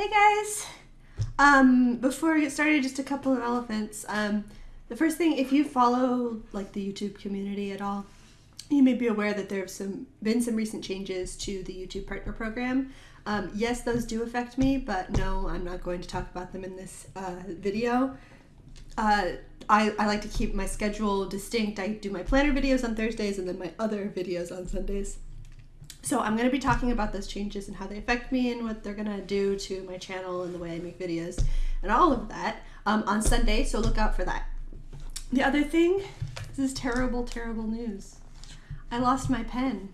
Hey guys! Um, before we get started, just a couple of elephants. Um, the first thing, if you follow like the YouTube community at all, you may be aware that there have some been some recent changes to the YouTube Partner Program. Um, yes, those do affect me, but no, I'm not going to talk about them in this uh, video. Uh, I, I like to keep my schedule distinct. I do my planner videos on Thursdays and then my other videos on Sundays. So I'm going to be talking about those changes and how they affect me and what they're going to do to my channel and the way I make videos and all of that um, on Sunday. So look out for that. The other thing, this is terrible, terrible news. I lost my pen.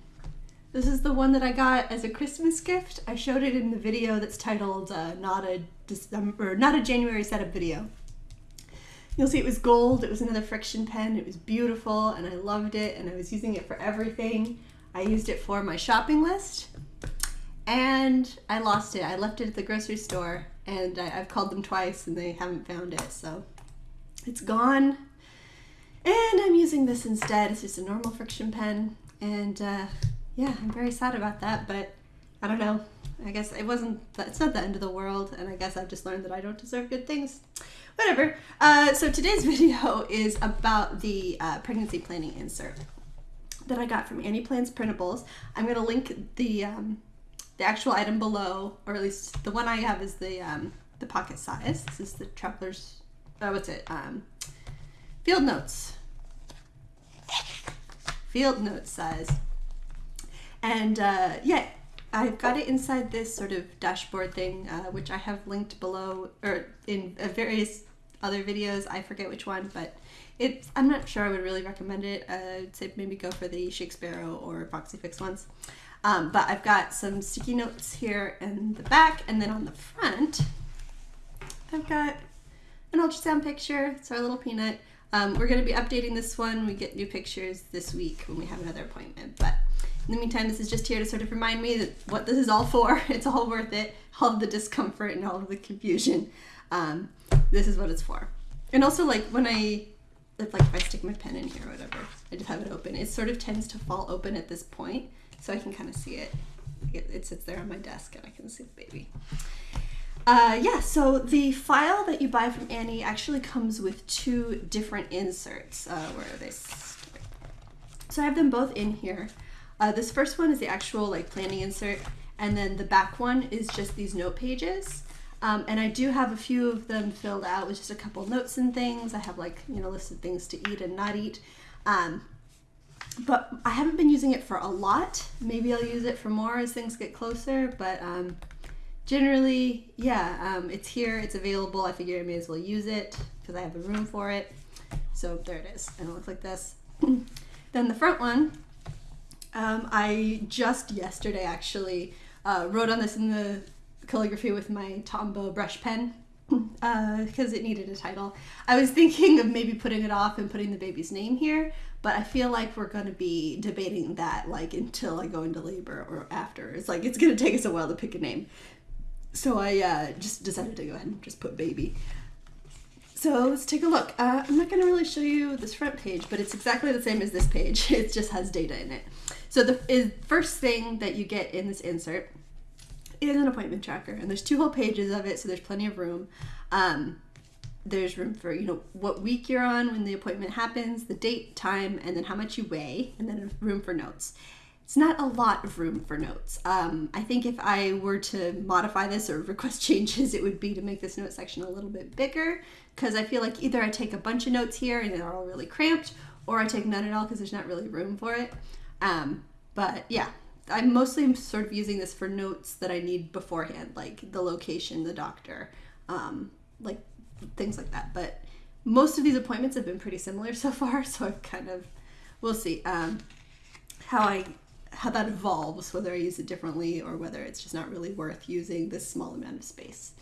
This is the one that I got as a Christmas gift. I showed it in the video that's titled uh, "Not a December, Not a January Setup Video." You'll see it was gold. It was another friction pen. It was beautiful, and I loved it. And I was using it for everything. I used it for my shopping list, and I lost it. I left it at the grocery store, and I, I've called them twice, and they haven't found it. So it's gone. And I'm using this instead. It's just a normal friction pen. And uh, yeah, I'm very sad about that, but I don't know. I guess it wasn't, it's not the end of the world. And I guess I've just learned that I don't deserve good things. Whatever. Uh, so today's video is about the uh, pregnancy planning insert that I got from Annie Plans Printables. I'm going to link the um, the actual item below, or at least the one I have is the um, the pocket size. This is the Traveler's, oh, what's it? Um, Field Notes field note size. And uh, yeah, I've got it inside this sort of dashboard thing, uh, which I have linked below or in uh, various other videos. I forget which one, but it's I'm not sure I would really recommend it. Uh, I'd say maybe go for the Chic Sparrow or Foxy Fix ones. Um, but I've got some sticky notes here in the back, and then on the front, I've got an ultrasound picture. It's our little peanut. Um, we're going to be updating this one. We get new pictures this week when we have another appointment. But in the meantime, this is just here to sort of remind me that what this is all for. It's all worth it. All of the discomfort and all of the confusion. Um, this is what it's for. And also, like when I, if like if I stick my pen in here or whatever, I just have it open. It sort of tends to fall open at this point, so I can kind of see it. it. It sits there on my desk, and I can see the baby. Uh, yeah, so the file that you buy from Annie actually comes with two different inserts. Uh, where are they? So I have them both in here. Uh, this first one is the actual like planning insert, and then the back one is just these note pages. Um, and I do have a few of them filled out with just a couple notes and things. I have like, you know, listed things to eat and not eat. Um, but I haven't been using it for a lot. Maybe I'll use it for more as things get closer, but um, generally, yeah, um, it's here, it's available. I figure I may as well use it because I have the room for it. So there it is, and it looks like this. then the front one, um, I just yesterday actually uh, wrote on this in the calligraphy with my Tombow brush pen because uh, it needed a title. I was thinking of maybe putting it off and putting the baby's name here, but I feel like we're going to be debating that like until I go into labor or after. It's like it's going to take us a while to pick a name. So I uh, just decided to go ahead and just put baby. So let's take a look. Uh, I'm not going to really show you this front page, but it's exactly the same as this page. It just has data in it. So the first thing that you get in this insert is an appointment tracker, and there's two whole pages of it, so there's plenty of room. Um, there's room for you know what week you're on when the appointment happens, the date, time, and then how much you weigh, and then room for notes it's not a lot of room for notes. Um, I think if I were to modify this or request changes, it would be to make this note section a little bit bigger because I feel like either I take a bunch of notes here and they're all really cramped, or I take none at all because there's not really room for it. Um, but yeah, I mostly sort of using this for notes that I need beforehand, like the location, the doctor, um, like things like that. But most of these appointments have been pretty similar so far, so I've kind of, we'll see um, how I how that evolves, whether I use it differently or whether it's just not really worth using this small amount of space.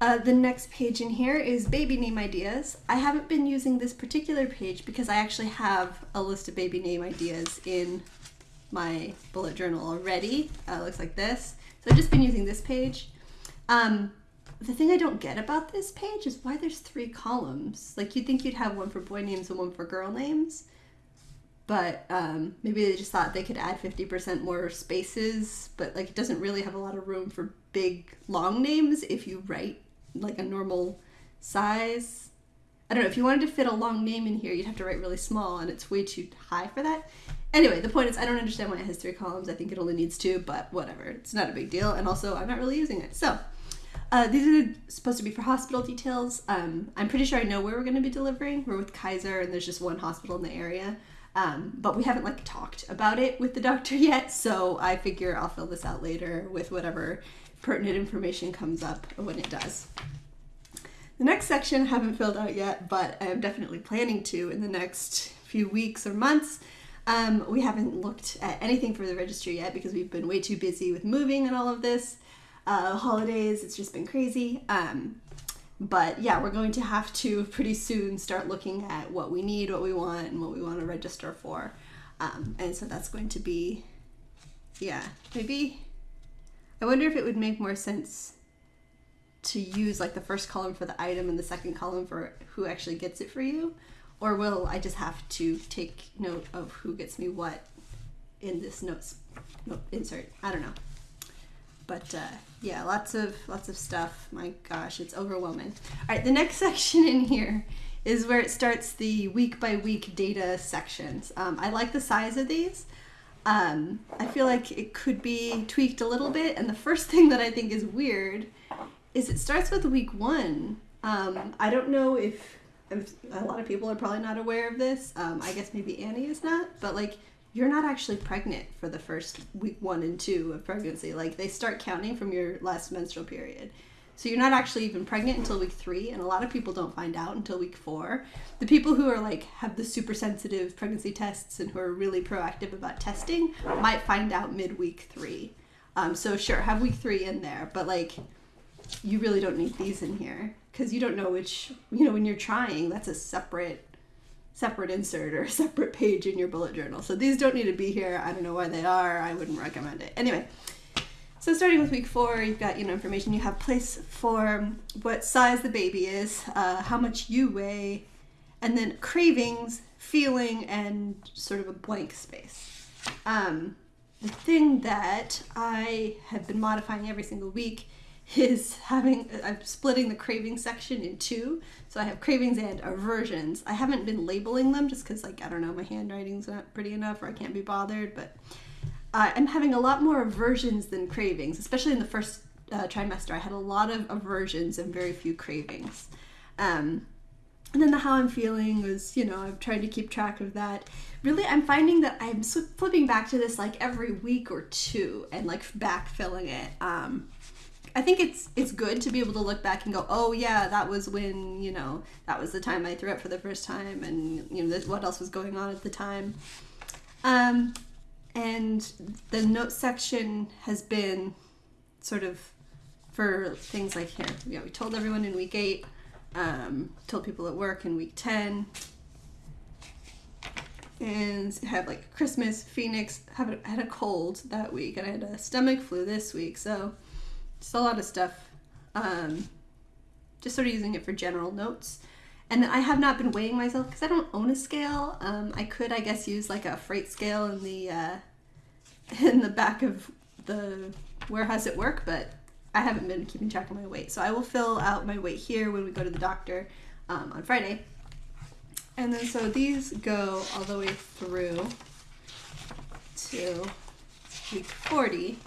Uh, the next page in here is baby name ideas. I haven't been using this particular page because I actually have a list of baby name ideas in my bullet journal already. Uh, looks like this. So I've just been using this page. Um, the thing I don't get about this page is why there's three columns. Like you'd think you'd have one for boy names and one for girl names but um, maybe they just thought they could add 50% more spaces, but like it doesn't really have a lot of room for big long names if you write like a normal size. I don't know, if you wanted to fit a long name in here, you'd have to write really small and it's way too high for that. Anyway, the point is I don't understand why it has three columns. I think it only needs two, but whatever. It's not a big deal. And also, I'm not really using it. So, uh, these are supposed to be for hospital details. Um, I'm pretty sure I know where we're going to be delivering. We're with Kaiser, and there's just one hospital in the area. Um, but we haven't like talked about it with the doctor yet, so I figure I'll fill this out later with whatever pertinent information comes up when it does. The next section I haven't filled out yet, but I am definitely planning to in the next few weeks or months. Um, we haven't looked at anything for the registry yet because we've been way too busy with moving and all of this. Uh, holidays, it's just been crazy. Um, but yeah, we're going to have to pretty soon start looking at what we need, what we want, and what we want to register for. Um, and so that's going to be, yeah, maybe. I wonder if it would make more sense to use like the first column for the item and the second column for who actually gets it for you? Or will I just have to take note of who gets me what in this notes note insert? I don't know. But uh, yeah lots of lots of stuff. My gosh it's overwhelming. All right the next section in here is where it starts the week by week data sections. Um, I like the size of these. Um, I feel like it could be tweaked a little bit and the first thing that I think is weird is it starts with week one. Um, I don't know if, if, a lot of people are probably not aware of this. Um, I guess maybe Annie is not, but like you're not actually pregnant for the first week one and two of pregnancy. Like they start counting from your last menstrual period. So you're not actually even pregnant until week three, and a lot of people don't find out until week four. The people who are like have the super sensitive pregnancy tests and who are really proactive about testing might find out mid week three. Um, so sure, have week three in there, but like you really don't need these in here because you don't know which you know when you're trying that's a separate separate insert or a separate page in your bullet journal. So these don't need to be here. I don't know why they are. I wouldn't recommend it. Anyway so starting with week four you've got you know information. You have place for what size the baby is uh, how much you weigh and then cravings feeling and sort of a blank space. Um, the thing that i have been modifying every single week is having I'm splitting the craving section in two. So I have cravings and aversions. I haven't been labeling them just because like I don't know my handwriting's not pretty enough or I can't be bothered. But uh, I'm having a lot more aversions than cravings, especially in the first uh, trimester. I had a lot of aversions and very few cravings. Um, and then the how I'm feeling was, you know, I'm trying to keep track of that. Really, I'm finding that I'm flipping back to this like every week or two and like backfilling it. Um, I think it's it's good to be able to look back and go, oh yeah, that was when you know that was the time I threw up for the first time, and you know this, what else was going on at the time. Um, and the note section has been sort of for things like here. You know, we told everyone in week eight, um, told people at work in week ten, and had like Christmas, Phoenix, have had a cold that week, and I had a stomach flu this week, so just a lot of stuff. Um, just sort of using it for general notes. And I have not been weighing myself because I don't own a scale. Um, I could, I guess, use like a freight scale in the uh, in the back of the warehouse at work, but I haven't been keeping track of my weight. So I will fill out my weight here when we go to the doctor um, on Friday. And then so these go all the way through to week 40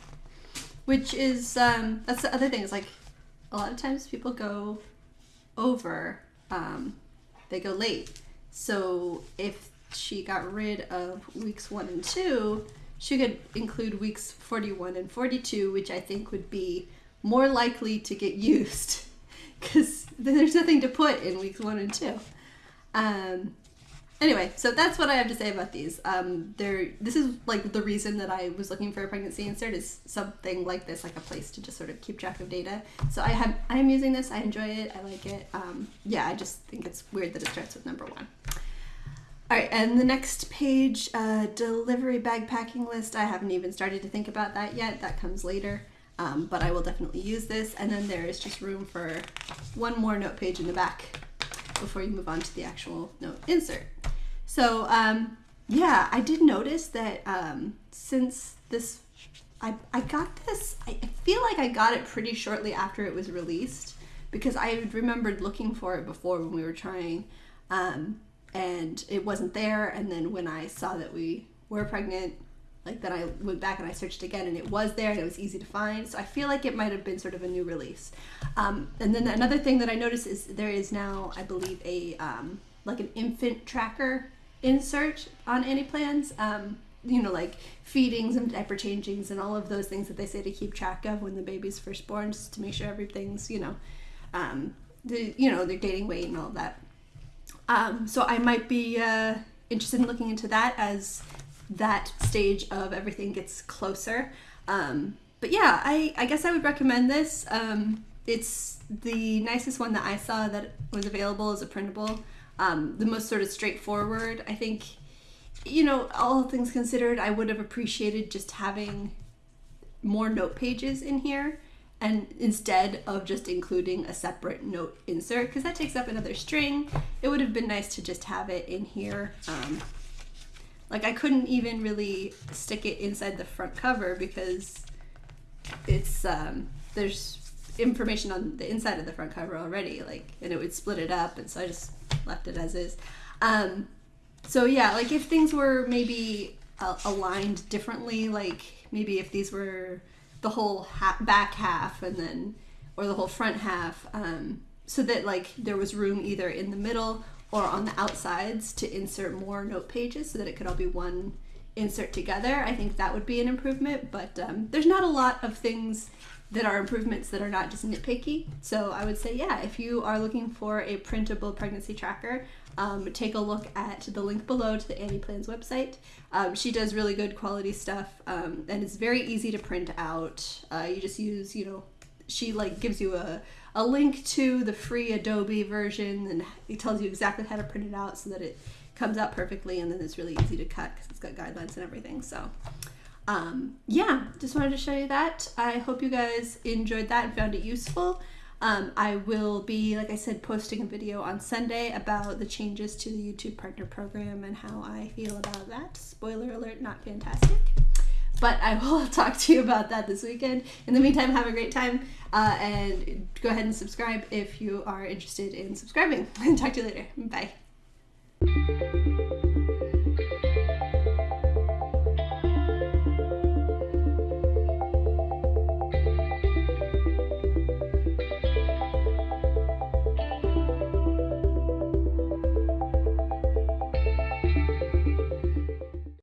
which is um, that's the other thing is like a lot of times people go over um, they go late. So if she got rid of weeks one and two she could include weeks 41 and 42 which i think would be more likely to get used because there's nothing to put in weeks one and two. Um, anyway, so that's what I have to say about these. Um, there, this is like the reason that I was looking for a pregnancy insert is something like this, like a place to just sort of keep track of data. So I have, I am using this. I enjoy it. I like it. Um, yeah, I just think it's weird that it starts with number one. All right, and the next page, uh, delivery bag packing list. I haven't even started to think about that yet. That comes later. Um, but I will definitely use this. And then there is just room for one more note page in the back before you move on to the actual note insert. So um, yeah, I did notice that um, since this, I, I got this, I feel like I got it pretty shortly after it was released because I remembered looking for it before when we were trying um, and it wasn't there. And then when I saw that we were pregnant, like then I went back and I searched again and it was there and it was easy to find. So I feel like it might have been sort of a new release. Um, and then another thing that I noticed is there is now, I believe, a um, like an infant tracker insert on Annieplans. Um, you know, like feedings and diaper changings and all of those things that they say to keep track of when the baby's first born, just to make sure everything's, you know, um, the, you know, they're gaining weight and all that. Um, so I might be uh, interested in looking into that as that stage of everything gets closer. Um, but yeah, I, I guess I would recommend this. Um, it's the nicest one that I saw that was available as a printable. Um, the most sort of straightforward. I think, you know, all things considered, I would have appreciated just having more note pages in here and instead of just including a separate note insert because that takes up another string it would have been nice to just have it in here um, like I couldn't even really stick it inside the front cover because it's um, there's information on the inside of the front cover already like and it would split it up and so I just left it as is. Um, so yeah like if things were maybe uh, aligned differently like maybe if these were the whole ha- back half and then or the whole front half um, so that like there was room either in the middle or on the outsides to insert more note pages so that it could all be one insert together i think that would be an improvement but um, there's not a lot of things that are improvements that are not just nitpicky so i would say yeah if you are looking for a printable pregnancy tracker um, take a look at the link below to the Annie Plans website. Um, she does really good quality stuff, um, and it's very easy to print out. Uh, you just use, you know, she like gives you a, a link to the free Adobe version, and it tells you exactly how to print it out so that it comes out perfectly, and then it's really easy to cut because it's got guidelines and everything. So. Um, yeah, just wanted to show you that. I hope you guys enjoyed that and found it useful. Um, I will be, like I said, posting a video on Sunday about the changes to the YouTube Partner Program and how I feel about that. Spoiler alert, not fantastic. But I will talk to you about that this weekend. In the meantime, have a great time uh, and go ahead and subscribe if you are interested in subscribing. And talk to you later. Bye.